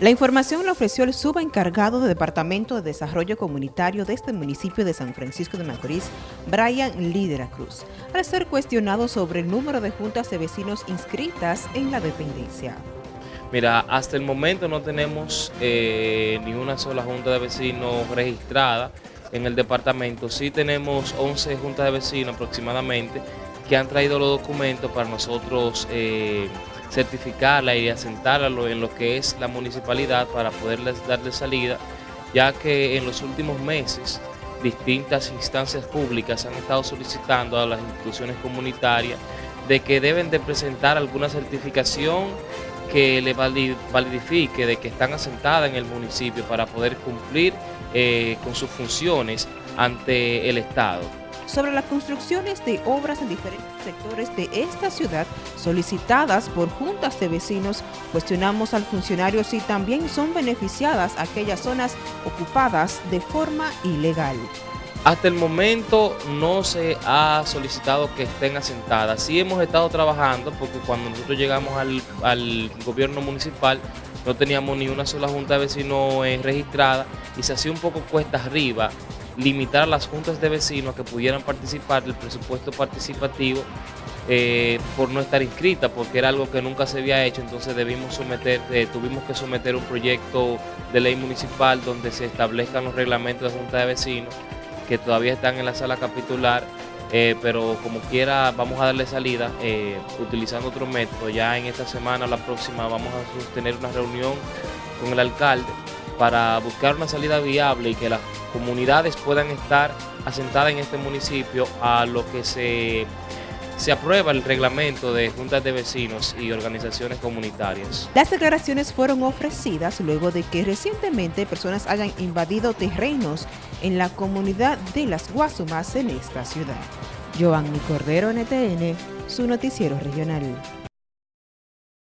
La información la ofreció el subencargado de Departamento de Desarrollo Comunitario de este municipio de San Francisco de Macorís, Brian Lidera Cruz, al ser cuestionado sobre el número de juntas de vecinos inscritas en la dependencia. Mira, hasta el momento no tenemos eh, ni una sola junta de vecinos registrada en el departamento. Sí tenemos 11 juntas de vecinos aproximadamente que han traído los documentos para nosotros eh, certificarla y asentarla en lo que es la municipalidad para poderles darle salida, ya que en los últimos meses distintas instancias públicas han estado solicitando a las instituciones comunitarias de que deben de presentar alguna certificación que le validifique de que están asentadas en el municipio para poder cumplir eh, con sus funciones ante el Estado sobre las construcciones de obras en diferentes sectores de esta ciudad solicitadas por juntas de vecinos, cuestionamos al funcionario si también son beneficiadas aquellas zonas ocupadas de forma ilegal. Hasta el momento no se ha solicitado que estén asentadas. Sí hemos estado trabajando porque cuando nosotros llegamos al, gobierno municipal no teníamos ni una sola junta de vecinos eh, registrada y se hacía un poco cuesta arriba limitar a las juntas de vecinos que pudieran participar del presupuesto participativo eh, por no estar inscrita, porque era algo que nunca se había hecho, entonces debimos someter, eh, tuvimos que someter un proyecto de ley municipal donde se establezcan los reglamentos de junta de vecinos que todavía están en la sala capitular, eh, pero como quiera vamos a darle salida utilizando otro método. Ya en esta semana, la próxima, vamos a sostener una reunión con el alcalde para buscar una salida viable y que las comunidades puedan estar asentadas en este municipio a lo que se, se aprueba el reglamento de juntas de vecinos y organizaciones comunitarias. Las declaraciones fueron ofrecidas luego de que recientemente personas hayan invadido terrenos en la comunidad de Las Guasumas en esta ciudad. Giovanni Cordero, NTN, su noticiero regional.